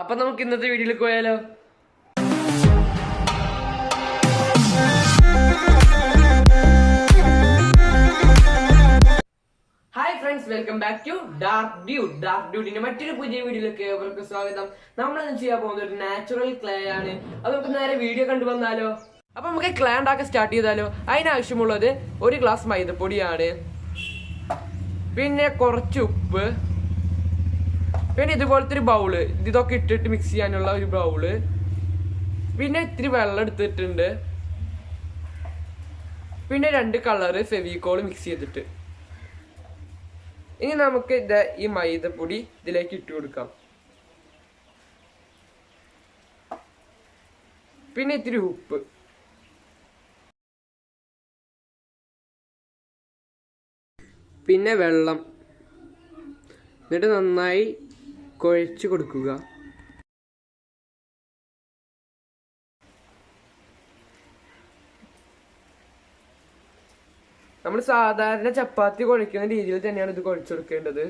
അപ്പൊ നമുക്ക് ഇന്നത്തെ വീഡിയോയിലേക്ക് പോയാലോ? Hi friends welcome back to dark dark ഡ്യൂഡിന്റെ മറ്റൊരു പുതിയ വീഡിയോയിലേക്ക് സ്വാഗതം. നമ്മൾ ഇന്ന് ചെയ്യാൻ പോകുന്നത് ഒരു നാച്ചുറൽ ക്ലേ ആണ്. അത് നമുക്ക് നേരെ വീഡിയോ കണ്ടു വന്നാലോ? അപ്പൊ നമുക്ക് ക്ലേ ഉണ്ടാക്കാൻ സ്റ്റാർട്ട് ചെയ്താലോ? അതിനാവശ്യമുള്ളത് ഒരു ഗ്ലാസ് മൈദപ്പൊടിയാണ്. പിന്നെ കുറച്ച് ഉപ്പ്. പിന്നെ ഇതുപോലത്തെ ഒരു ബൗൾ ഇതൊക്കെ ഇട്ടിട്ട് മിക്സ് ചെയ്യാനുള്ള ഒരു ബൗൾ പിന്നെ ഇത്തിരി വെള്ളം എടുത്തിട്ടുണ്ട്. പിന്നെ രണ്ട് കളറ് ഫെവിക്കോൾ മിക്സ് ചെയ്തിട്ട്. ഇനി നമുക്ക് ഇത് ഈ മൈദപ്പൊടി ഇതിലേക്ക് ഇട്ട് കൊടുക്കാം. പിന്നെ ഇത്തിരി ഉപ്പ്. പിന്നെ വെള്ളം. എന്നിട്ട് നന്നായി കുഴച്ച് കൊടുക്കുക. നമ്മൾ സാധാരണ ചപ്പാത്തി കുഴക്കുന്ന രീതിയിൽ തന്നെയാണ് ഇത് കുഴച്ചെടുക്കേണ്ടത്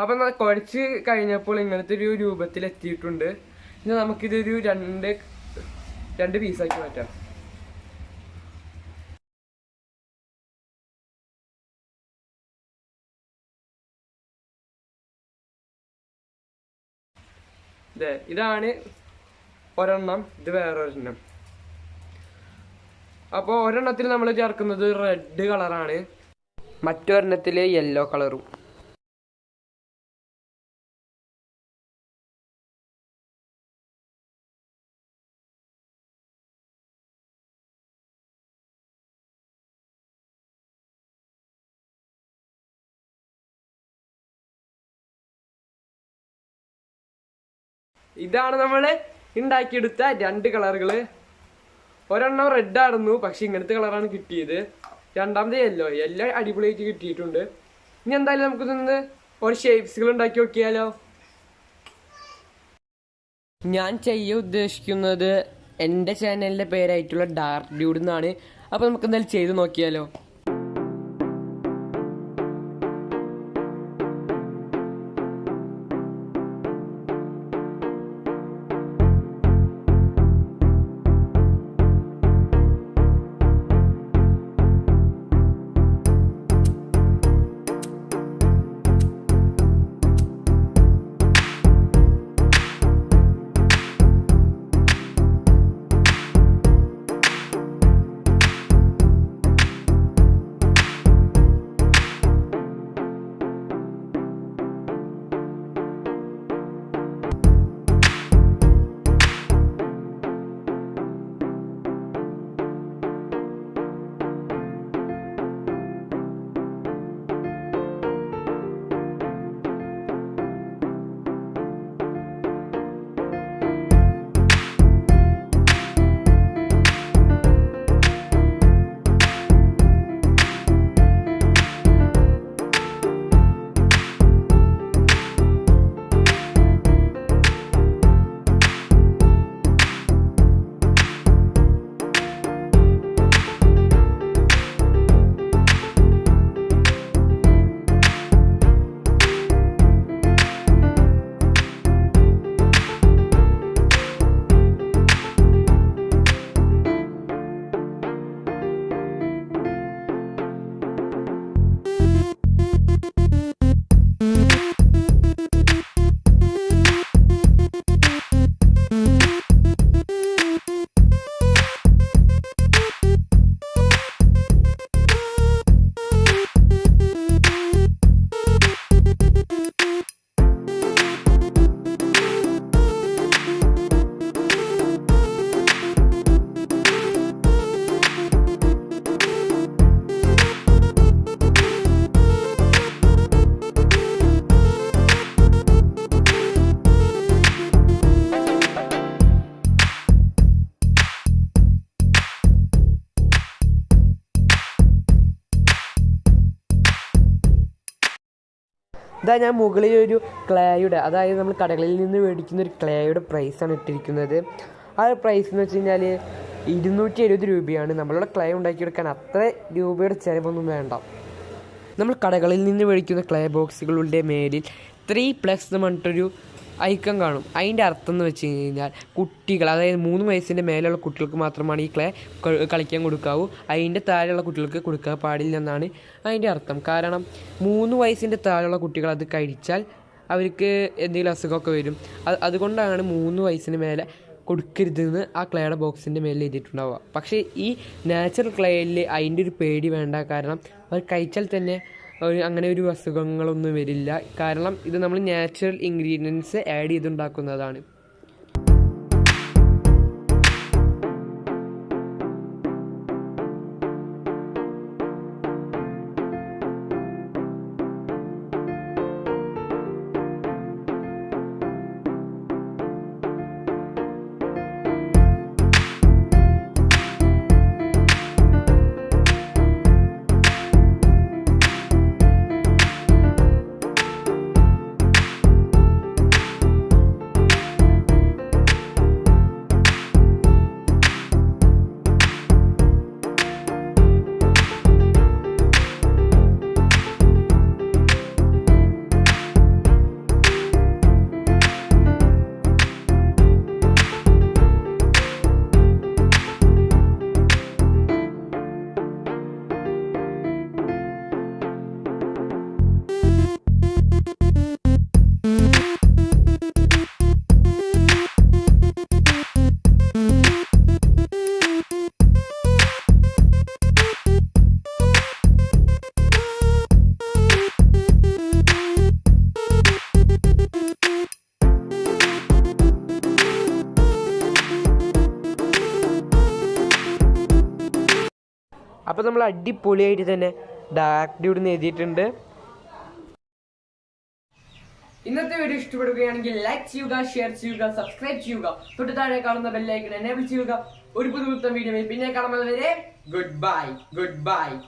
അപ്പൊ കുറച്ച് കഴിഞ്ഞപ്പോൾ ഇങ്ങനത്തെ ഒരു രൂപത്തിൽ എത്തിയിട്ടുണ്ട് ഇനി നമുക്കിതൊരു രണ്ട് രണ്ട് പീസാക്കി മാറ്റാം. ഇതേ ഇതാണ് ഒരെണ്ണം ഇത് വേറൊരെണ്ണം. അപ്പോൾ ഒരെണ്ണത്തിൽ നമ്മൾ ചേർക്കുന്നത് റെഡ് കളറാണ് മറ്റൊരെണ്ണത്തിൽ യെല്ലോ കളറും ഇതാണ് നമ്മൾ ഉണ്ടാക്കിയെടുത്ത രണ്ട് കളറുകൾ ഒരെണ്ണം റെഡ് ആയിരുന്നു പക്ഷെ ഇങ്ങനത്തെ കളറാണ് കിട്ടിയത്. രണ്ടാമത് യെല്ലോ യെല്ലോ അടിപൊളിയായിട്ട് കിട്ടിയിട്ടുണ്ട്. ഇനി എന്തായാലും നമുക്ക് നിന്ന് ഒരു ഷേപ്സുകൾ ഉണ്ടാക്കി നോക്കിയാലോ? ഞാൻ ചെയ്യാൻ ഉദ്ദേശിക്കുന്നത് എന്റെ ചാനലിന്റെ പേരായിട്ടുള്ള ഡാർക്ക് ഡ്യൂഡ് എന്നാണ്. അപ്പോൾ നമുക്ക് എന്തായാലും ചെയ്ത് നോക്കിയാലോ? ഇതാ ഞാൻ മുകളിൽ ഒരു ക്ലേയുടെ അതായത് നമ്മൾ കടകളിൽ നിന്ന് മേടിക്കുന്ന ഒരു ക്ലേയുടെ പ്രൈസാണ് ഇട്ടിരിക്കുന്നത്. ആ പ്രൈസ് എന്ന് വെച്ച് കഴിഞ്ഞാൽ ഇരുന്നൂറ്റി എഴുപത് രൂപയാണ്. നമ്മളിവിടെ ക്ലേ ഉണ്ടാക്കിയെടുക്കാൻ അത്ര രൂപയുടെ ചിലവൊന്നും വേണ്ട. നമ്മൾ കടകളിൽ നിന്ന് മേടിക്കുന്ന ക്ലേ ബോക്സുകളുടെ മേലിൽ ത്രീ പ്ലസ് എന്ന് പറഞ്ഞിട്ടൊരു ഐക്കം കാണും. അതിന്റെ അർത്ഥം എന്ന് വെച്ച് കഴിഞ്ഞാൽ കുട്ടികൾ അതായത് മൂന്ന് വയസ്സിന്റെ മേലെയുള്ള കുട്ടികൾക്ക് മാത്രമാണ് ഈ ക്ലേ കളിക്കാൻ കൊടുക്കാവൂ. അതിന്റെ താഴെയുള്ള കുട്ടികൾക്ക് കൊടുക്കാൻ പാടില്ല എന്നാണ് അതിന്റെ അർത്ഥം. കാരണം മൂന്ന് വയസ്സിന്റെ താഴെയുള്ള കുട്ടികൾ അത് കഴിച്ചാൽ അവർക്ക് എന്തെങ്കിലും അസുഖമൊക്കെ വരും. അത് അതുകൊണ്ടാണ് മൂന്ന് വയസ്സിന് മേലെ കൊടുക്കരുതെന്ന് ആ ക്ലേയുടെ ബോക്സിന്റെ മേലിൽ എഴുതിയിട്ടുണ്ടാവുക. പക്ഷേ ഈ നാച്ചുറൽ ക്ലേയിൽ അതിന്റെ ഒരു പേടി വേണ്ട. കാരണം അവർ കഴിച്ചാൽ തന്നെ അങ്ങനെ ഒരു അസുഖങ്ങളൊന്നും വരില്ല. കാരണം ഇത് നമ്മൾ നാച്ചുറൽ ഇൻഗ്രീഡിയൻസ് ആഡ് ചെയ്തുണ്ടാക്കുന്നതാണ്. അപ്പോൾ നമ്മൾ അടിപൊളിയായിട്ട് തന്നെ ഡാർക്ക് ഇവിടുന്ന് എഴുതിയിട്ടുണ്ട്. ഇന്നത്തെ വീഡിയോ ഇഷ്ടപ്പെടുകയാണെങ്കിൽ ലൈക്ക് ചെയ്യുക ഷെയർ ചെയ്യുക സബ്സ്ക്രൈബ് ചെയ്യുക. തൊട്ട് താഴെ കാണുന്ന ബെല്ലൈക്കൺ എനേബിൾ ചെയ്യുക. ഒരു പുതുപുത്തം വീഡിയോ പിന്നെ കാണുന്നത് വരെ ഗുഡ് ബൈ ഗുഡ് ബൈ